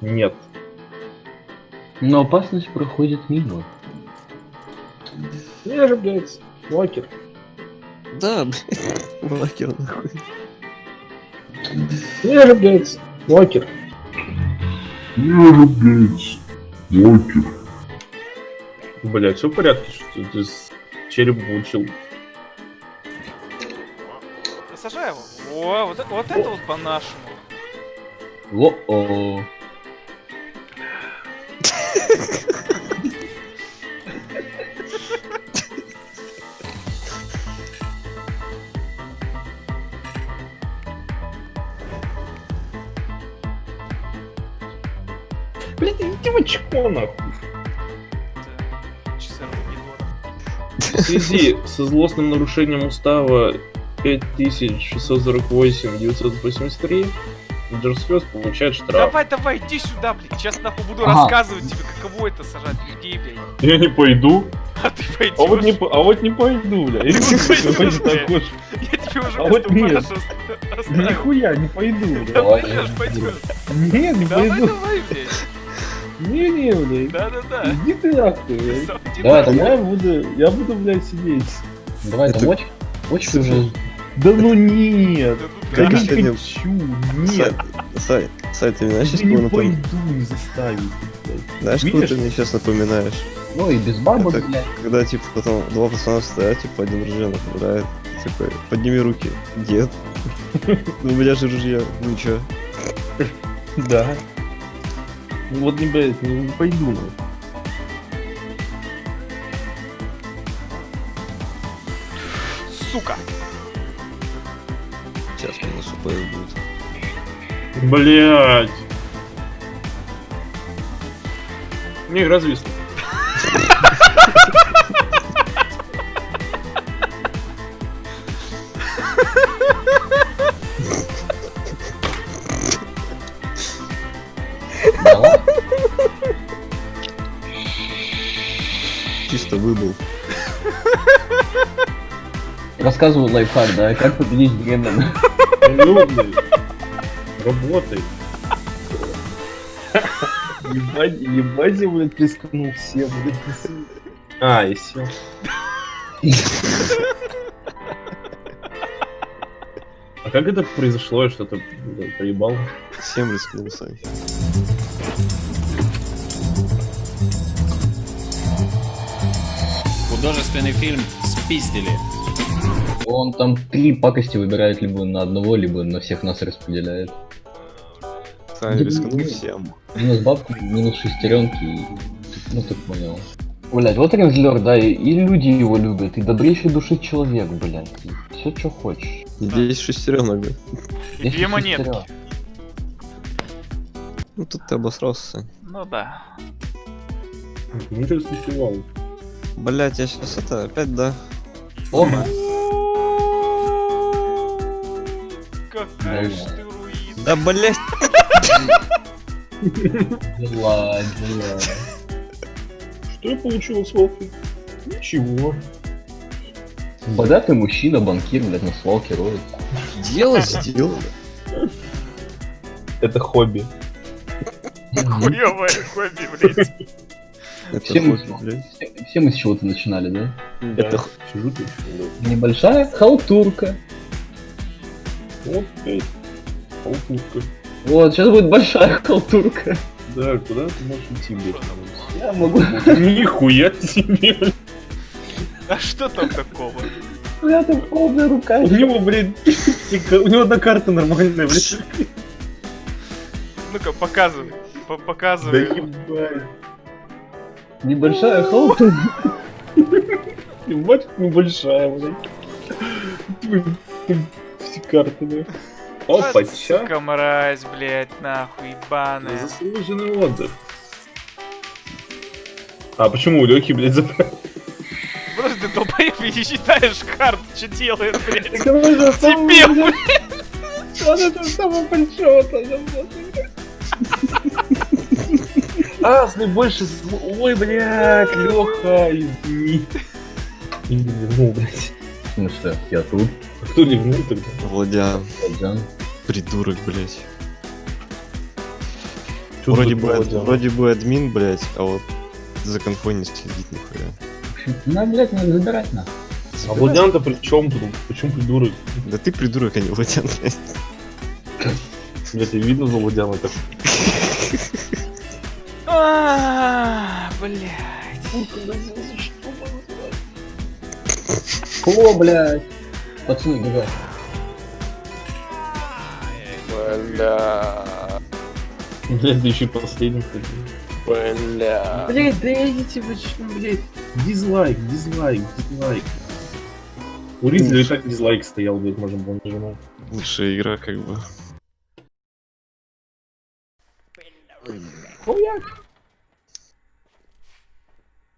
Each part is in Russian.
Нет. Но опасность проходит мимо. Я же, блядь, лакер. Да, блядь. Лакер нахуй. Я же, блядь, лакер. Я же, блядь, локер. Блядь, все в порядке, что ты с череп получил. Сажай его. О, вот, это- вот это вот по-нашему. Во-о. Блядь, иди в очко, нахуй. В связи со злостным нарушением устава 5648-983 Джерсфест получает штраф. Давай, давай, иди сюда, блядь. Сейчас нахуй буду Ага. рассказывать тебе, каково это сажать людей, блядь. Я не пойду. А ты пойдешь. А вот не, а вот не пойду, бля. Я тебе уже А вот нет. Нихуя не пойду, бля. Давай, Пойдешь. Нет, не Давай, пойду. давай, блядь. Не, не, блядь. Да-да-да. Иди ты нахуй, блядь. Давай, давай. Я буду, я буду, блядь, сидеть. Давай, Это- очень, очень уже... Да ну нет. Да Я не хочу, нет. Сай, Сай, ты мне знаешь, Я что не напом- пойду, не заставить. Знаешь, Видишь? ты мне сейчас напоминаешь? Ну и без бабок, Это- блядь. Когда, типа, потом два пацана стоят, типа, один ружье направляет. Такой, подними руки. Дед. Ну, у меня же ружье. Ну, чё? Да. Ну вот не, блядь, не, не пойду. ну. Сука. СУП будет. Блять. Не, развисло. Чисто выбыл. Рассказываю лайфхак, да, как победить беременную. Блядь. Работай. Ебать, ебать, я, блядь, рискнул всем, блядь. А, и все. А как это произошло? Я что-то блядь, проебал? Всем рискнул, Сай. Художественный фильм «Спиздили». Он там три пакости выбирает либо на одного, либо на всех нас распределяет. Сай Да рискнул не- всем. Минус бабки, минус шестеренки, и... ну ты понял. Блять, вот Рензлер, да, и, и люди его любят, и добрейший души человек, блять. Все, что хочешь. Здесь шестеренок, блядь. И две монетки. Ну, тут ты обосрался. Ну да. Ну, что смешивал? Блять, я сейчас это, опять, да. Опа. Какая ж Да. ты руин. Да, блять. Дела, дела. Что я получил с Волкой? Ничего. Богатый мужчина, банкир, блядь, на свалке роет. Дело сделано. Это хобби. Хуёвое хобби, блядь. Это Все мы, все, все мы с чего-то начинали, да? Это х- Сижу блядь. Небольшая халтурка. Вот, блядь. Полтушка. Вот, сейчас будет большая халтурка. Да, куда ты можешь идти, блядь? Я могу... Нихуя себе. А что там такого? У меня там полная рука. У него, блядь, у него одна карта нормальная, блядь. Ну-ка, показывай. По- Да Показывай. ебать. Небольшая халтурка. Ебать, небольшая, блядь. Все карты, блядь. Опа, Вот, чё? Сука, мразь, блядь, нахуй, ебаная. Заслуженный отдых. А почему у Лёхи, блядь, забрали? Просто ты долбоеб и не считаешь карт, что делает, блядь. Дебил, блядь. Он это самое большое А, с наибольшей зло... Ой, блядь, Лёха, извини. Не ливнул, блядь. Ну что, я тут, А кто ливнул тогда? Владян, Владян. придурок, блять. Чё Вроде бы, проводя? вроде бы админ, блять, а вот за конфой не следит нихуя. На, блядь, надо забирать нахуй. А Владян-то при чем тут? Почему придурок? Да ты придурок, а не Владян, блядь. Блядь, и видно за Владяна так. А, Блядь. О, блядь. Пацаны, гига. Бля. Блядь, да еще последний. Бля. Блядь, да идите вы что, блядь. Дизлайк, дизлайк, дизлайк. У Ризли и так дизлайк стоял, блядь, можно было нажимать. Лучшая игра, как бы.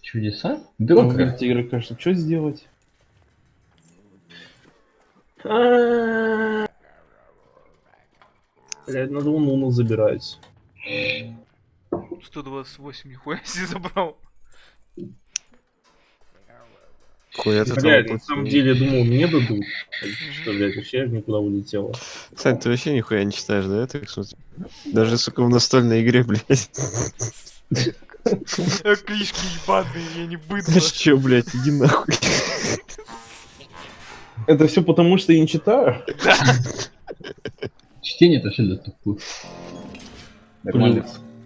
Чудеса? Ну, Бюрократ. говорит, игрока, что, что сделать? А-а-а. Блядь, надо Уну забирать. 128, нихуя себе забрал. Хуя ты Блядь, там на самом деле, я думал, мне дадут. Что, блядь, вообще никуда улетело. Сань, ты вообще нихуя не читаешь, да? Так что... Даже, сука, в настольной игре, блядь. Э, Клишки ебаные, я не быдло. Знаешь чё, блядь, иди нахуй. Это все потому, что я не читаю? Чтение это вообще для тупых. Нормально.